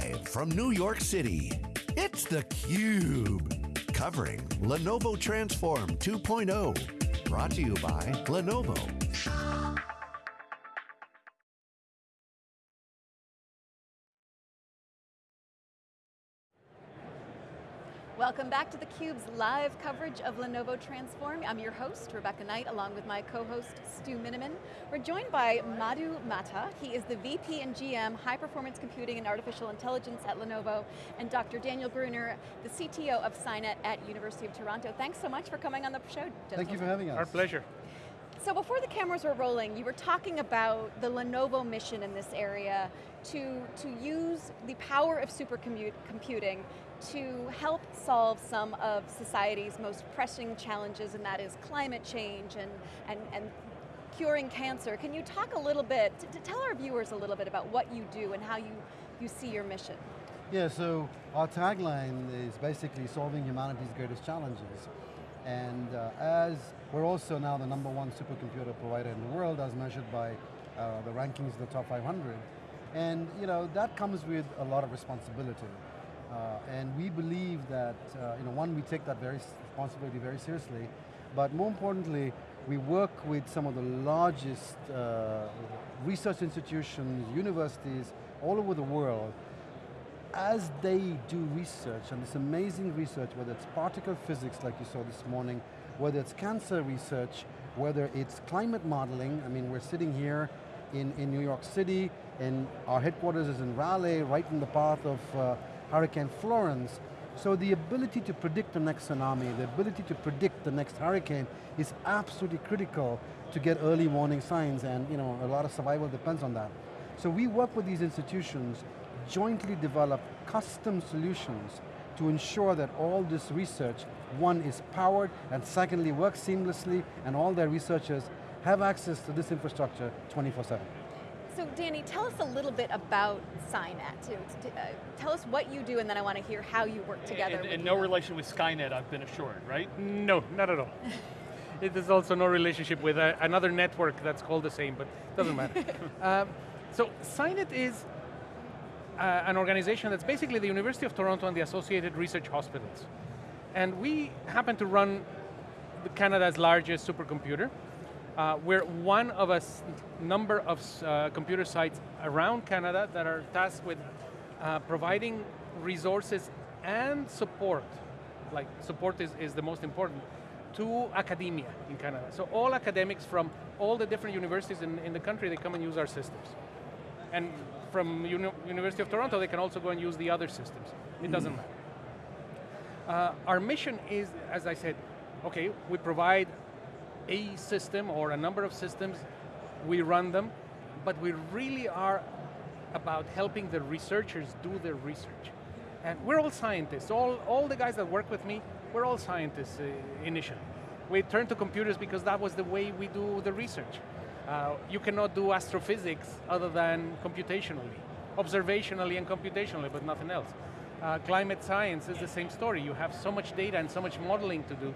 Live from New York City, it's theCUBE. Covering Lenovo Transform 2.0. Brought to you by Lenovo. Welcome back to theCUBE's live coverage of Lenovo Transform. I'm your host, Rebecca Knight, along with my co-host, Stu Miniman. We're joined by Madhu Matta. He is the VP and GM, High Performance Computing and Artificial Intelligence at Lenovo, and Dr. Daniel Gruner, the CTO of SciNet at University of Toronto. Thanks so much for coming on the show, gentlemen. Thank you for having us. Our pleasure. So before the cameras were rolling, you were talking about the Lenovo mission in this area to, to use the power of supercomputing to help solve some of society's most pressing challenges, and that is climate change and, and, and curing cancer. Can you talk a little bit, to, to tell our viewers a little bit about what you do and how you, you see your mission? Yeah, so our tagline is basically solving humanity's greatest challenges. And uh, as we're also now the number one supercomputer provider in the world as measured by uh, the rankings of the top 500. And you know, that comes with a lot of responsibility. Uh, and we believe that, uh, you know, one, we take that very responsibility very seriously, but more importantly, we work with some of the largest uh, research institutions, universities, all over the world as they do research, and this amazing research, whether it's particle physics like you saw this morning, whether it's cancer research, whether it's climate modeling, I mean we're sitting here in, in New York City, and our headquarters is in Raleigh, right in the path of uh, Hurricane Florence. So the ability to predict the next tsunami, the ability to predict the next hurricane is absolutely critical to get early warning signs and you know, a lot of survival depends on that. So we work with these institutions jointly develop custom solutions to ensure that all this research, one is powered, and secondly works seamlessly, and all their researchers have access to this infrastructure 24-7. So Danny, tell us a little bit about SciNet. Uh, tell us what you do and then I want to hear how you work together. And, and no relation with Skynet, I've been assured, right? No, not at all. it is also no relationship with uh, another network that's called the same, but doesn't matter. um, so SciNet is uh, an organization that's basically the University of Toronto and the Associated Research Hospitals. And we happen to run Canada's largest supercomputer. Uh, we're one of a number of uh, computer sites around Canada that are tasked with uh, providing resources and support, like support is, is the most important, to academia in Canada. So all academics from all the different universities in, in the country, they come and use our systems. And from Uni University of Toronto, they can also go and use the other systems. It doesn't matter. Uh, our mission is, as I said, okay, we provide a system or a number of systems, we run them, but we really are about helping the researchers do their research. And we're all scientists, all, all the guys that work with me, we're all scientists uh, initially. We turned to computers because that was the way we do the research. Uh, you cannot do astrophysics other than computationally, observationally and computationally, but nothing else. Uh, climate science is the same story. You have so much data and so much modeling to do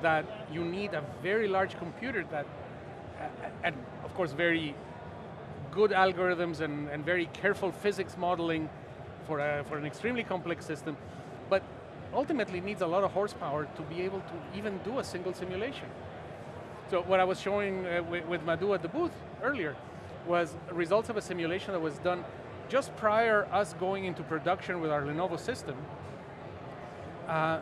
that you need a very large computer that, uh, and of course very good algorithms and, and very careful physics modeling for, a, for an extremely complex system, but ultimately needs a lot of horsepower to be able to even do a single simulation. So what I was showing uh, with, with Madhu at the booth earlier was results of a simulation that was done just prior us going into production with our Lenovo system, uh,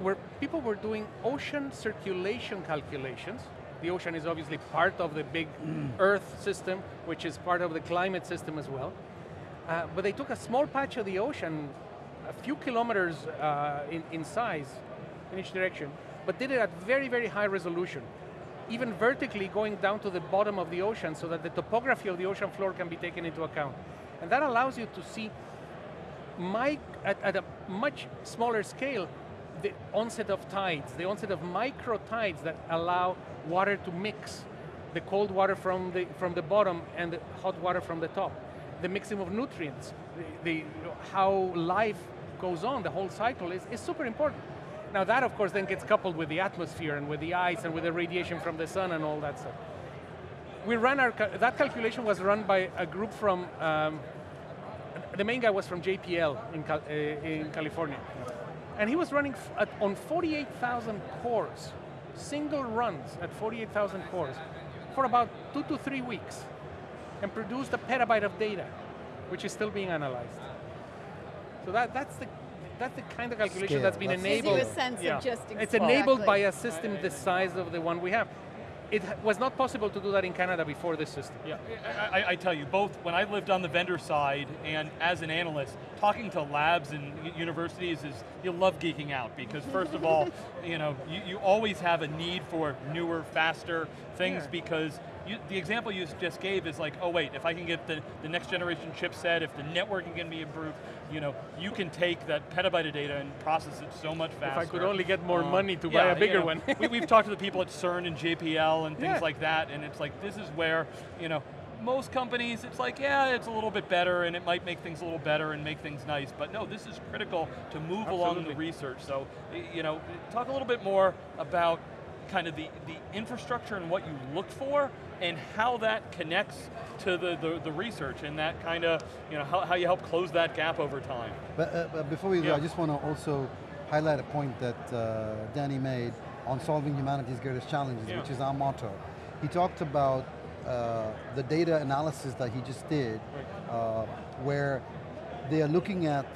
where people were doing ocean circulation calculations. The ocean is obviously part of the big mm. Earth system, which is part of the climate system as well. Uh, but they took a small patch of the ocean, a few kilometers uh, in, in size, in each direction, but did it at very, very high resolution even vertically going down to the bottom of the ocean so that the topography of the ocean floor can be taken into account. And that allows you to see at, at a much smaller scale the onset of tides, the onset of micro tides that allow water to mix, the cold water from the, from the bottom and the hot water from the top, the mixing of nutrients, the, the how life goes on, the whole cycle is, is super important. Now that, of course, then gets coupled with the atmosphere and with the ice and with the radiation from the sun and all that stuff. We ran our, that calculation was run by a group from um, the main guy was from JPL in, Cal uh, in California. And he was running at, on 48,000 cores, single runs at 48,000 cores, for about two to three weeks, and produced a petabyte of data, which is still being analyzed. So that, that's the that's the kind of calculation Scale, that's been that's enabled. Gives you a sense of just It's exactly. enabled by a system the size of the one we have. It was not possible to do that in Canada before this system. Yeah, I, I, I tell you, both when I lived on the vendor side and as an analyst, talking to labs and universities is, you love geeking out because first of all, you know, you, you always have a need for newer, faster things Yeah. because you, the example you just gave is like, oh wait, if I can get the, the next generation chipset, if the networking can be improved, you know, you can take that petabyte of data and process it so much faster. If I could only get more Um, money to buy a bigger you know, one. we, we've talked to the people at CERN and JPL and things Yeah. like that, and it's like, this is where, you know, most companies, it's like, yeah, it's a little bit better and it might make things a little better and make things nice, but no, this is critical to move along the research. So, you know, talk a little bit more about kind of the, the infrastructure and what you look for and how that connects to the, the, the research and that kind of, you know, how, how you help close that gap over time. But, uh, but before we go, Yeah. I just want to also highlight a point that uh, Danny made on solving humanity's greatest challenges, Yeah. which is our motto. He talked about uh, the data analysis that he just did, uh, where they are looking at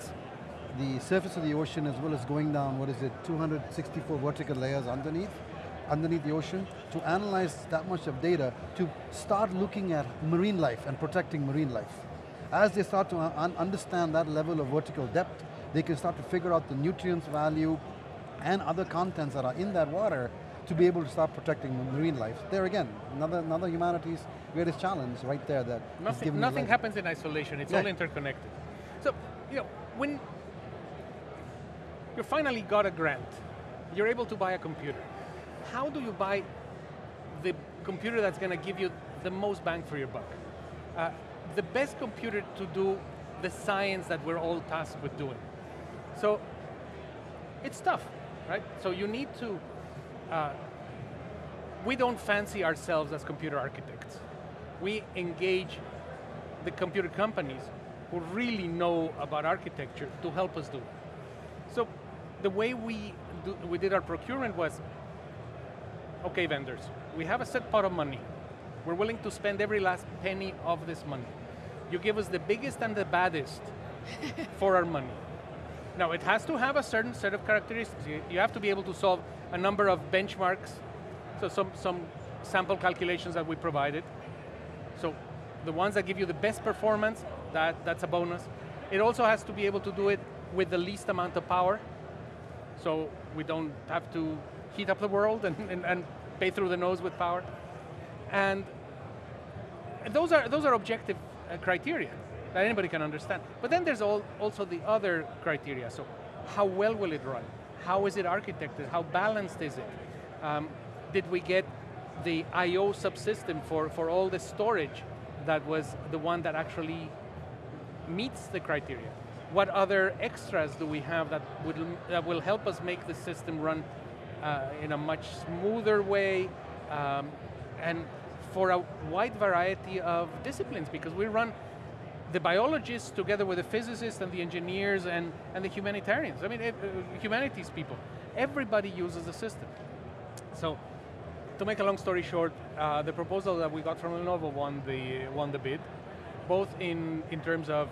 the surface of the ocean as well as going down, what is it, 264 vertical layers underneath, underneath the ocean, to analyze that much of data, to start looking at marine life and protecting marine life. As they start to un- understand that level of vertical depth, they can start to figure out the nutrients value and other contents that are in that water to be able to start protecting marine life. There again, another, another humanity's greatest challenge right there that Nothing, nothing happens in isolation, it's Yeah. all interconnected. So, you know, when you finally got a grant, you're able to buy a computer. How do you buy the computer that's going to give you the most bang for your buck? Uh, the best computer to do the science that we're all tasked with doing. So, it's tough, right? So you need to, uh, we don't fancy ourselves as computer architects. We engage the computer companies who really know about architecture to help us do it. So the way we, do, we did our procurement was, okay vendors, we have a set pot of money. We're willing to spend every last penny of this money. You give us the biggest and the baddest for our money. Now it has to have a certain set of characteristics. You, you have to be able to solve a number of benchmarks, so some, some sample calculations that we provided. So the ones that give you the best performance, that, that's a bonus. It also has to be able to do it with the least amount of power, so we don't have to heat up the world and, and, and pay through the nose with power. And those are, those are objective uh, criteria that anybody can understand. But then there's all, also the other criteria. So how well will it run? How is it architected? How balanced is it? Um, did we get the I.O. subsystem for, for all the storage that was the one that actually meets the criteria? What other extras do we have that, would, that will help us make the system run uh, in a much smoother way um, and for a wide variety of disciplines because we run the biologists together with the physicists and the engineers and, and the humanitarians. I mean, uh, humanities people. Everybody uses the system. So, to make a long story short, uh, the proposal that we got from Lenovo won the, won the bid, both in, in terms of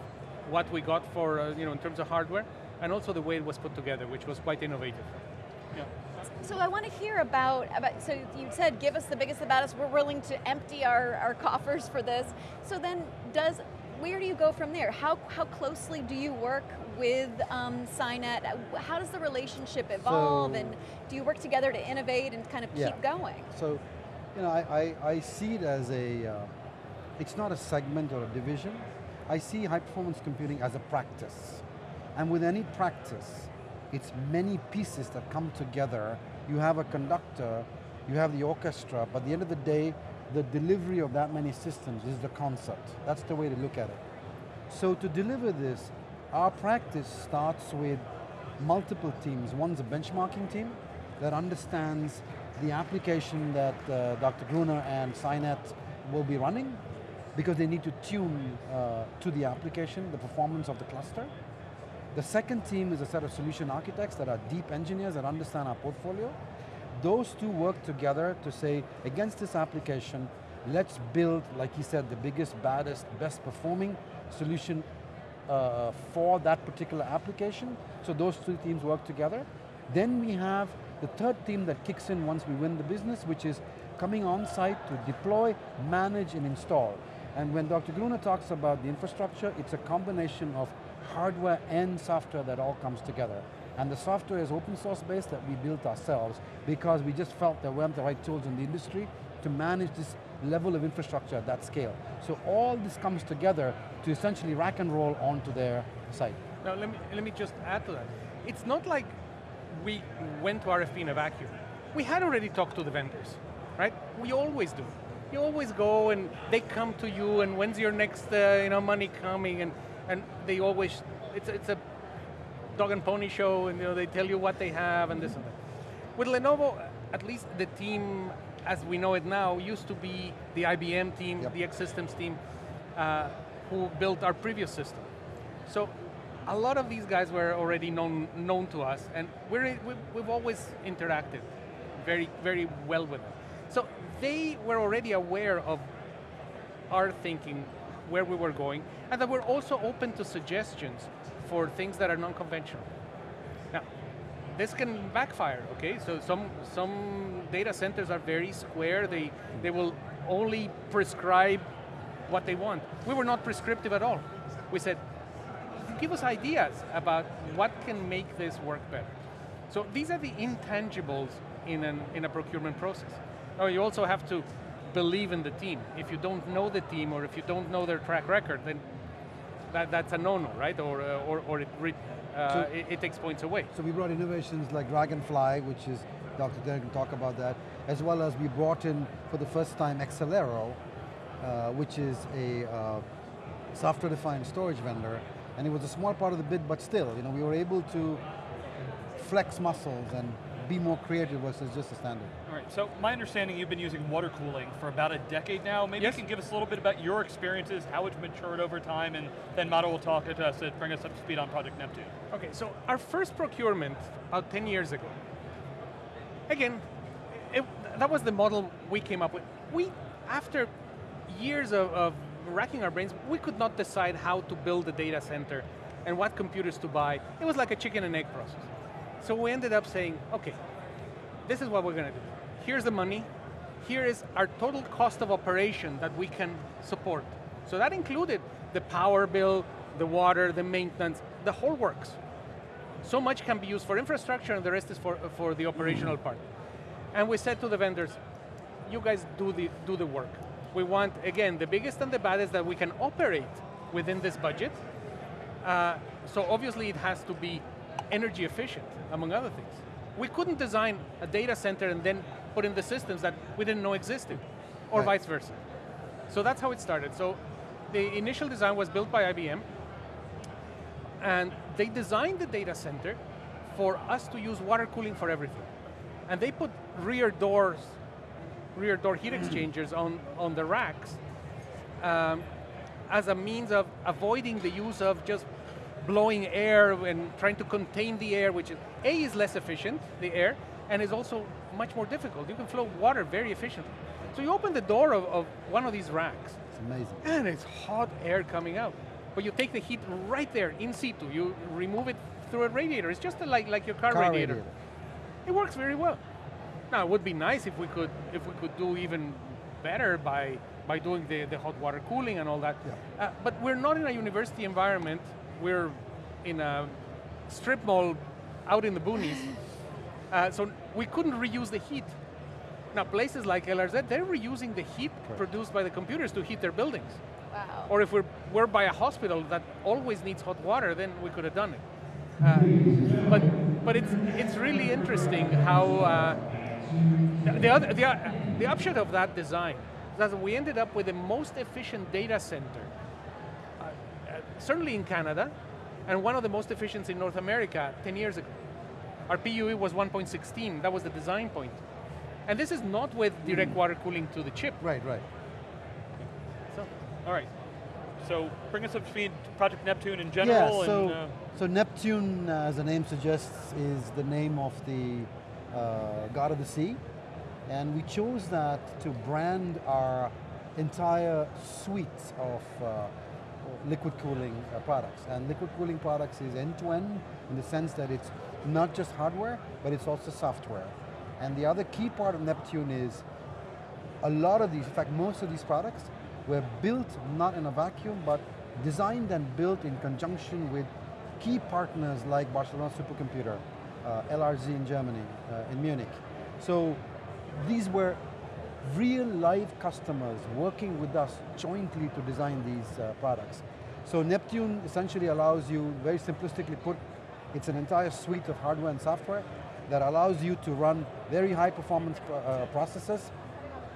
what we got for, uh, you know, in terms of hardware, and also the way it was put together, which was quite innovative. Yeah. So I want to hear about, about, so you said give us the biggest, the baddest, we're willing to empty our, our coffers for this. So then does, where do you go from there? How, how closely do you work with um? How does the relationship evolve So- and do you work together to innovate and kind of Yeah. keep going? So, you know, I, I, I see it as a, uh, it's not a segment or a division. I see high performance computing as a practice. And with any practice, it's many pieces that come together. You have a conductor, you have the orchestra, but at the end of the day, the delivery of that many systems is the concert. That's the way to look at it. So to deliver this, our practice starts with multiple teams. One's a benchmarking team that understands the application that uh, Dr. Gruner and SciNet will be running. because they need to tune uh, to the application, the performance of the cluster. The second team is a set of solution architects that are deep engineers that understand our portfolio. Those two work together to say, against this application, let's build, like he said, the biggest, baddest, best performing solution uh, for that particular application. So those two teams work together. Then we have the third team that kicks in once we win the business, which is coming on site to deploy, manage, and install. And when Dr. Gruner talks about the infrastructure, it's a combination of hardware and software that all comes together. And the software is open source based that we built ourselves because we just felt there weren't the right tools in the industry to manage this level of infrastructure at that scale. So all this comes together to essentially rack and roll onto their site. Now let me, let me just add to that. It's not like we went to RFP in a vacuum. We had already talked to the vendors, right? We always do. You always go and they come to you and when's your next uh, you know, money coming and, and they always, it's, it's a dog and pony show and you know, they tell you what they have and this and that. With Lenovo, at least the team as we know it now used to be the IBM team, yep. the X Systems team, uh, who built our previous system. So a lot of these guys were already known, known to us and we're, we've always interacted very, very well with them. So they were already aware of our thinking, where we were going, and that we're also open to suggestions for things that are non-conventional. Now, this can backfire, okay? So some, some data centers are very square, they, they will only prescribe what they want. We were not prescriptive at all. We said, give us ideas about what can make this work better. So these are the intangibles in, an, in a procurement process. Now you also have to believe in the team. If you don't know the team or if you don't know their track record, then that, that's a no-no, right? Or, uh, or, or it, uh, so, it, it, takes points away. So we brought innovations like Dragonfly, which is, Dr. Derek can talk about that, as well as we brought in, for the first time, Excelero, uh, which is a uh, software-defined storage vendor, and it was a small part of the bid, but still, you know, we were able to flex muscles and be more creative versus just a standard. So my understanding you've been using water cooling for about a decade now. Maybe yes. you can give us a little bit about your experiences, how it's matured over time, and then Madhu will talk to us and bring us up to speed on Project Neptune. Okay, so our first procurement, about 10 years ago, again, it, that was the model we came up with. We, after years of, of racking our brains, we could not decide how to build a data center and what computers to buy. It was like a chicken and egg process. So we ended up saying, okay, this is what we're going to do. Here's the money, here is our total cost of operation that we can support. So that included the power bill, the water, the maintenance, the whole works. So much can be used for infrastructure and the rest is for, for the operational part. And we said to the vendors, you guys do the, do the work. We want, again, the biggest and the baddest that we can operate within this budget. Uh, so obviously it has to be energy efficient, among other things. We couldn't design a data center and then put in the systems that we didn't know existed, or right. vice versa. So that's how it started. So the initial design was built by IBM, and they designed the data center for us to use water cooling for everything. And they put rear doors, rear door heat exchangers on, on the racks um, as a means of avoiding the use of just blowing air and trying to contain the air, which is, A, is less efficient, the air, and is also much more difficult. You can flow water very efficiently. So you open the door of, of one of these racks. It's amazing. And it's hot air coming out. But you take the heat right there, in situ. You remove it through a radiator. It's just like, like your car, car radiator. radiator. It works very well. Now, it would be nice if we could, if we could do even better by, by doing the, the hot water cooling and all that. Yeah. Uh, but we're not in a university environment we're in a strip mall out in the boonies, uh, so we couldn't reuse the heat. Now places like LRZ, they're reusing the heat Correct. produced by the computers to heat their buildings. Wow. Or if we're, we're by a hospital that always needs hot water, then we could have done it. Uh, but but it's, it's really interesting how uh, the, other, the, the upshot of that design is that we ended up with the most efficient data center certainly in Canada, and one of the most efficient in North America 10 years ago. Our PUE was 1.16, that was the design point. And this is not with direct mm. water cooling to the chip. Right, right. So. All right. So bring us up to speed, Project Neptune in general. Yeah, so, and, uh, so Neptune, uh, as the name suggests, is the name of the uh, god of the sea. And we chose that to brand our entire suite of uh, liquid cooling uh, products. And liquid cooling products is end-to-end -end in the sense that it's not just hardware, but it's also software. And the other key part of Neptune is a lot of these, in fact most of these products were built not in a vacuum, but designed and built in conjunction with key partners like Barcelona Supercomputer, uh, LRZ in Germany, uh, in Munich. So these were real live customers working with us jointly to design these uh, products. So Neptune essentially allows you, very simplistically put, it's an entire suite of hardware and software that allows you to run very high performance uh, processes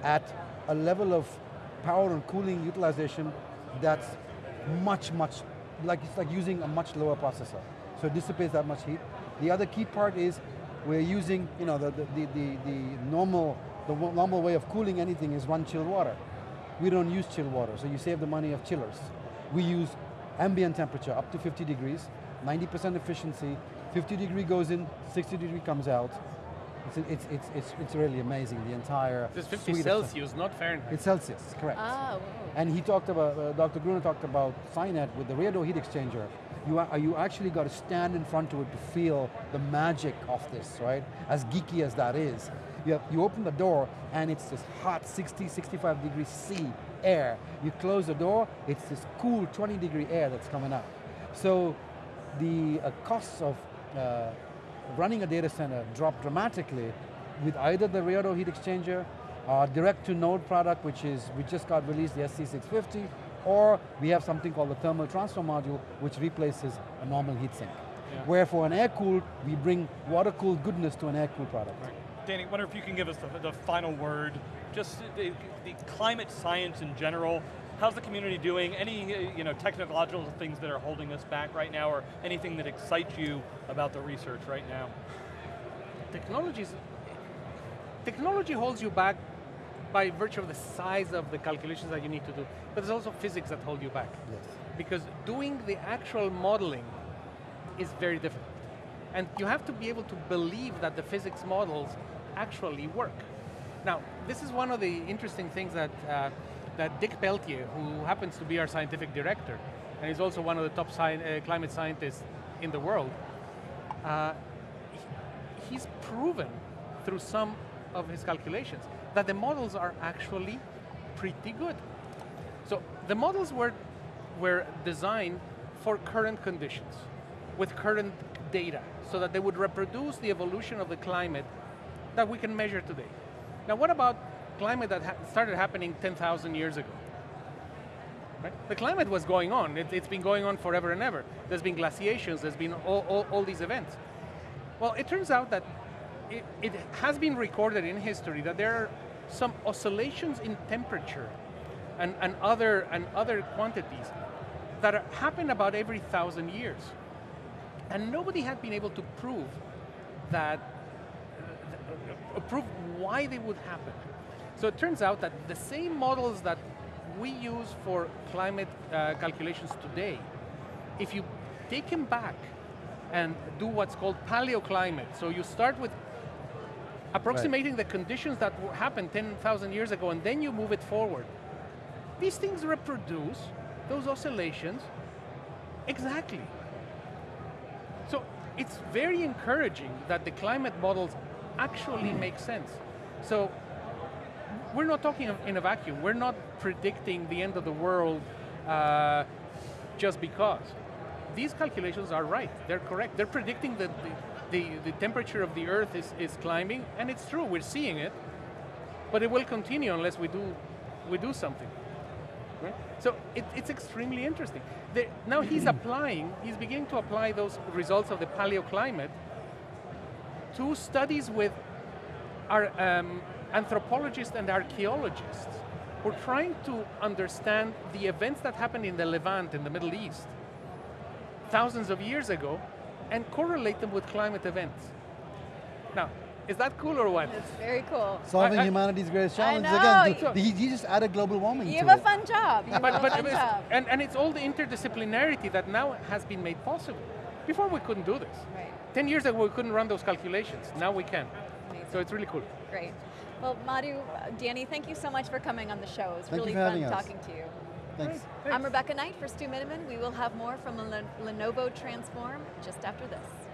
at a level of power and cooling utilization that's much, much, like it's like using a much lower processor. So it dissipates that much heat. The other key part is we're using, you know, the, the, the, the normal, the normal way of cooling anything is run chilled water. We don't use chilled water, so you save the money of chillers. We use ambient temperature up to 50 degrees, 90% efficiency, 50 degree goes in, 60 degree comes out. It's, it's, it's, it's, it's really amazing, the entire This is 50 Celsius, not Fahrenheit. It's Celsius, correct. Oh, And he talked about, uh, Dr. Gruner talked about SciNet with the rear door heat exchanger. You, are, you actually got to stand in front of it to feel the magic of this, right? As geeky as that is. You, have, you open the door and it's this hot 60, 65 degree C air. You close the door, it's this cool 20 degree air that's coming out. So the uh, costs of uh, running a data center drop dramatically with either the rear heat exchanger, our direct to node product, which is, we just got released, the SD650, or we have something called the thermal transfer module, which replaces a normal heatsink. Yeah. Where for an air-cooled, we bring water-cooled goodness to an air-cooled product. Right. Danny, I wonder if you can give us the, the final word, just the, the, climate science in general, how's the community doing? Any uh, you know, technological things that are holding us back right now, or anything that excites you about the research right now? Technologies, technology holds you back by virtue of the size of the calculations that you need to do, but there's also physics that hold you back. Yes. Because doing the actual modeling is very difficult. And you have to be able to believe that the physics models actually work. Now, this is one of the interesting things that, uh, that Dick Peltier, who happens to be our scientific director, and is also one of the top sci uh, climate scientists in the world, uh, he's proven through some of his calculations that the models are actually pretty good. So the models were, were designed for current conditions, with current data, so that they would reproduce the evolution of the climate that we can measure today. Now what about climate that ha started happening 10,000 years ago? Right? The climate was going on, it, has been going on forever and ever. There's been glaciations, there's been all, all, all these events. Well, it turns out that it, it, has been recorded in history that there are some oscillations in temperature and, and, other, and other quantities that happen about every thousand years. And nobody had been able to prove that, uh, prove why they would happen. So it turns out that the same models that we use for climate uh, calculations today, if you take them back and do what's called paleoclimate, so you start with approximating right. the conditions that happened 10,000 years ago and then you move it forward. These things reproduce those oscillations exactly. So it's very encouraging that the climate models actually make sense. So we're not talking in a vacuum. We're not predicting the end of the world uh, just because. These calculations are right, they're correct. They're predicting that the, the, the temperature of the Earth is, is climbing, and it's true, we're seeing it, but it will continue unless we do, we do something. Right? So it, it's extremely interesting. The, now he's applying, he's beginning to apply those results of the paleoclimate to studies with our um, anthropologists and archaeologists who are trying to understand the events that happened in the Levant, in the Middle East, thousands of years ago, and correlate them with climate events. Now, Is that cool or what? It's very cool. Solving I- humanity's greatest I challenges. know. Again, he, he just added global warming You to have a it. fun job. You but, have but a fun job. and, and it's all the interdisciplinarity that now has been made possible. Before we couldn't do this. Right. 10 years ago we couldn't run those calculations. Now we can. Amazing. So it's really cool. Great. Well, Madhu, Danny, thank you so much for coming on the show. It was Thank really fun having us. talking to you. Thanks. I'm Rebecca Knight for Stu Miniman. We will have more from Len- Lenovo Transform just after this.